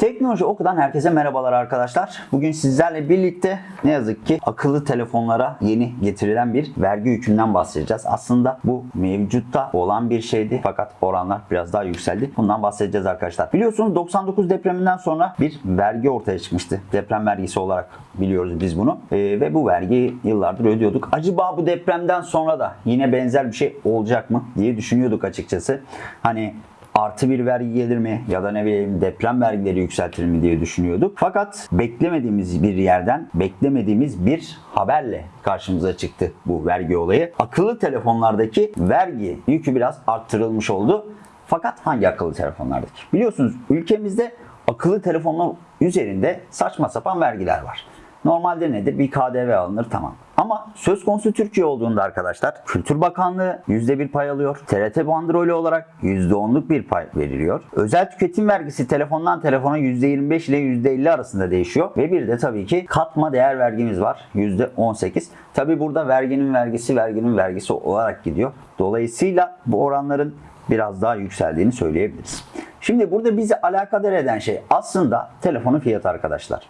Teknoloji Oku'dan herkese merhabalar arkadaşlar. Bugün sizlerle birlikte ne yazık ki akıllı telefonlara yeni getirilen bir vergi yükünden bahsedeceğiz. Aslında bu mevcutta olan bir şeydi fakat oranlar biraz daha yükseldi. Bundan bahsedeceğiz arkadaşlar. Biliyorsunuz 99 depreminden sonra bir vergi ortaya çıkmıştı. Deprem vergisi olarak biliyoruz biz bunu. Ee, ve bu vergiyi yıllardır ödüyorduk. Acaba bu depremden sonra da yine benzer bir şey olacak mı diye düşünüyorduk açıkçası. Hani artı bir vergi gelir mi ya da ne bileyim deprem vergileri yükseltilir mi diye düşünüyorduk. Fakat beklemediğimiz bir yerden beklemediğimiz bir haberle karşımıza çıktı bu vergi olayı. Akıllı telefonlardaki vergi yükü biraz arttırılmış oldu. Fakat hangi akıllı telefonlardaki? Biliyorsunuz ülkemizde akıllı telefonlar üzerinde saçma sapan vergiler var. Normalde nedir? Bir KDV alınır tamam. Ama söz konusu Türkiye olduğunda arkadaşlar Kültür Bakanlığı %1 pay alıyor. TRT bandrolü olarak %10'luk bir pay veriliyor. Özel tüketim vergisi telefondan telefona %25 ile %50 arasında değişiyor. Ve bir de tabii ki katma değer vergimiz var. %18. Tabii burada verginin vergisi verginin vergisi olarak gidiyor. Dolayısıyla bu oranların biraz daha yükseldiğini söyleyebiliriz. Şimdi burada bizi alakadar eden şey aslında telefonun fiyatı arkadaşlar.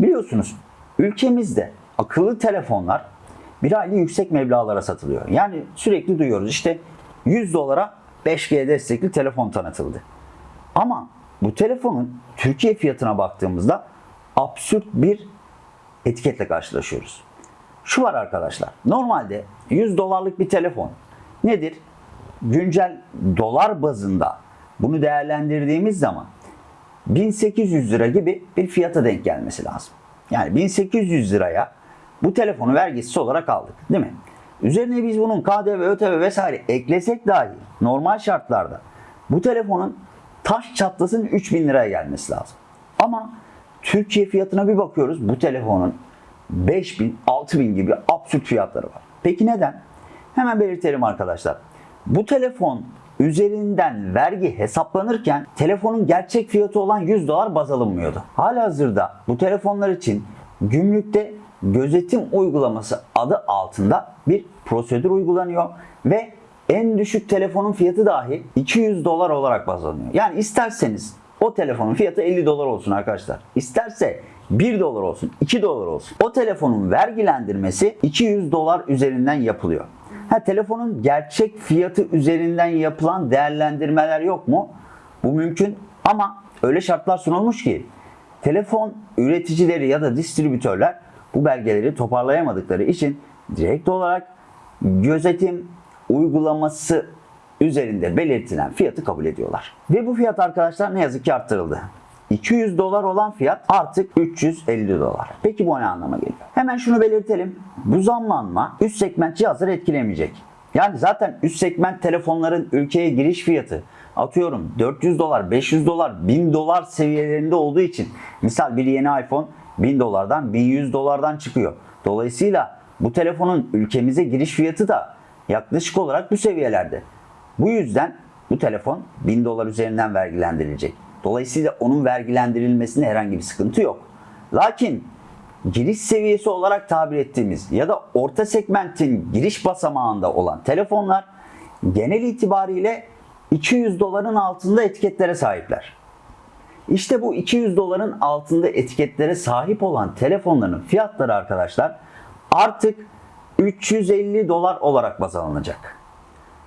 Biliyorsunuz ülkemizde akıllı telefonlar bir aylık yüksek meblağlara satılıyor. Yani sürekli duyuyoruz işte 100 dolara 5G destekli telefon tanıtıldı. Ama bu telefonun Türkiye fiyatına baktığımızda absürt bir etiketle karşılaşıyoruz. Şu var arkadaşlar. Normalde 100 dolarlık bir telefon nedir? Güncel dolar bazında bunu değerlendirdiğimiz zaman 1800 lira gibi bir fiyata denk gelmesi lazım. Yani 1800 liraya bu telefonu vergisiz olarak aldık değil mi? Üzerine biz bunun KDV, ÖTV vesaire eklesek dahi normal şartlarda bu telefonun taş çatlasın 3000 liraya gelmesi lazım. Ama Türkiye fiyatına bir bakıyoruz bu telefonun 5000, 6000 gibi absürt fiyatları var. Peki neden? Hemen belirtelim arkadaşlar. Bu telefon üzerinden vergi hesaplanırken telefonun gerçek fiyatı olan 100 dolar baz alınmıyordu. Halihazırda bu telefonlar için gümrükte gözetim uygulaması adı altında bir prosedür uygulanıyor ve en düşük telefonun fiyatı dahi 200 dolar olarak baz alınıyor. Yani isterseniz o telefonun fiyatı 50 dolar olsun arkadaşlar. İsterse 1 dolar olsun, 2 dolar olsun. O telefonun vergilendirmesi 200 dolar üzerinden yapılıyor. Ha, telefonun gerçek fiyatı üzerinden yapılan değerlendirmeler yok mu? Bu mümkün ama öyle şartlar sunulmuş ki telefon üreticileri ya da distribütörler bu belgeleri toparlayamadıkları için direkt olarak gözetim uygulaması üzerinde belirtilen fiyatı kabul ediyorlar. Ve bu fiyat arkadaşlar ne yazık ki arttırıldı. 200 dolar olan fiyat artık 350 dolar. Peki bu ne anlama geliyor? Hemen şunu belirtelim. Bu zamlanma üst segment cihazları etkilemeyecek. Yani zaten üst segment telefonların ülkeye giriş fiyatı atıyorum 400 dolar, 500 dolar, 1000 dolar seviyelerinde olduğu için misal bir yeni iPhone 1000 dolardan 1100 dolardan çıkıyor. Dolayısıyla bu telefonun ülkemize giriş fiyatı da yaklaşık olarak bu seviyelerde. Bu yüzden bu telefon 1000 dolar üzerinden vergilendirilecek. Dolayısıyla onun vergilendirilmesinde herhangi bir sıkıntı yok. Lakin giriş seviyesi olarak tabir ettiğimiz ya da orta segmentin giriş basamağında olan telefonlar genel itibariyle 200 doların altında etiketlere sahipler. İşte bu 200 doların altında etiketlere sahip olan telefonların fiyatları arkadaşlar artık 350 dolar olarak baz alınacak.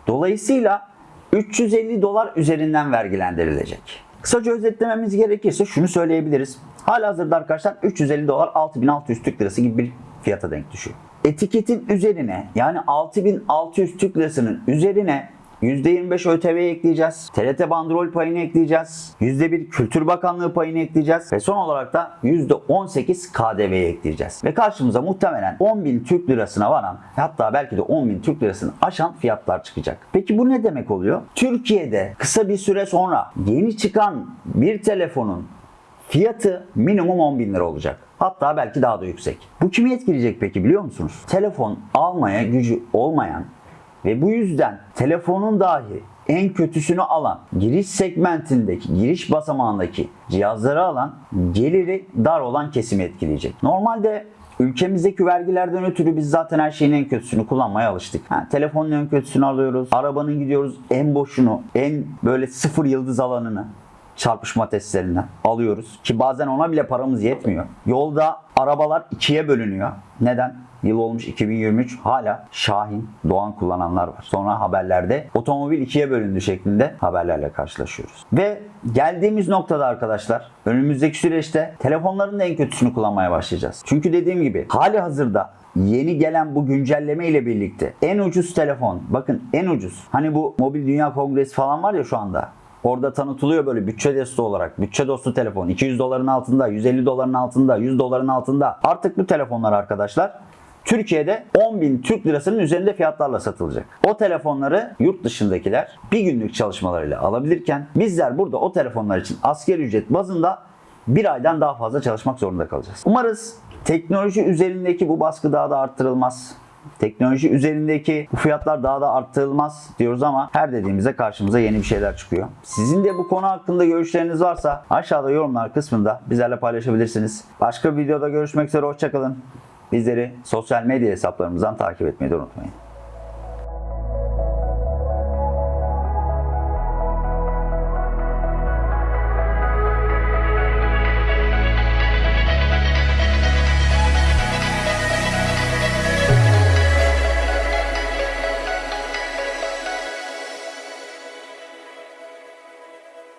Dolayısıyla 350 dolar üzerinden vergilendirilecek. Kısaca özetlememiz gerekirse şunu söyleyebiliriz. Halihazırda arkadaşlar 350 dolar 6600 Türk Lirası gibi bir fiyata denk düşüyor. Etiketin üzerine yani 6600 Türk Lirası'nın üzerine %25 ÖTV ekleyeceğiz. TRT bandrol payını ekleyeceğiz. %1 Kültür Bakanlığı payını ekleyeceğiz. Ve son olarak da %18 KDV'yi ekleyeceğiz. Ve karşımıza muhtemelen 10.000 Türk Lirasına varan hatta belki de 10.000 Türk Lirasını aşan fiyatlar çıkacak. Peki bu ne demek oluyor? Türkiye'de kısa bir süre sonra yeni çıkan bir telefonun fiyatı minimum 10 bin lira olacak. Hatta belki daha da yüksek. Bu kimi etkileyecek peki biliyor musunuz? Telefon almaya gücü olmayan ve bu yüzden telefonun dahi en kötüsünü alan, giriş segmentindeki, giriş basamağındaki cihazları alan, geliri dar olan kesimi etkileyecek. Normalde Ülkemizdeki vergilerden ötürü biz zaten her şeyin en kötüsünü kullanmaya alıştık. Ha, telefonun en kötüsünü alıyoruz, arabanın gidiyoruz en boşunu, en böyle sıfır yıldız alanını. Çarpışma testlerinden alıyoruz. Ki bazen ona bile paramız yetmiyor. Yolda arabalar ikiye bölünüyor. Neden? Yıl olmuş 2023 hala Şahin, Doğan kullananlar var. Sonra haberlerde otomobil ikiye bölündü şeklinde haberlerle karşılaşıyoruz. Ve geldiğimiz noktada arkadaşlar önümüzdeki süreçte telefonların da en kötüsünü kullanmaya başlayacağız. Çünkü dediğim gibi hali hazırda yeni gelen bu güncelleme ile birlikte en ucuz telefon bakın en ucuz hani bu mobil dünya kongresi falan var ya şu anda Orada tanıtılıyor böyle bütçe dostu olarak. Bütçe dostu telefon. 200 doların altında, 150 doların altında, 100 doların altında. Artık bu telefonlar arkadaşlar Türkiye'de 10 bin Türk lirasının üzerinde fiyatlarla satılacak. O telefonları yurt dışındakiler bir günlük çalışmalarıyla alabilirken bizler burada o telefonlar için asgari ücret bazında bir aydan daha fazla çalışmak zorunda kalacağız. Umarız teknoloji üzerindeki bu baskı daha da arttırılmaz. Teknoloji üzerindeki bu fiyatlar daha da arttırılmaz diyoruz ama her dediğimizde karşımıza yeni bir şeyler çıkıyor. Sizin de bu konu hakkında görüşleriniz varsa aşağıda yorumlar kısmında bizlerle paylaşabilirsiniz. Başka bir videoda görüşmek üzere hoşçakalın. Bizleri sosyal medya hesaplarımızdan takip etmeyi de unutmayın.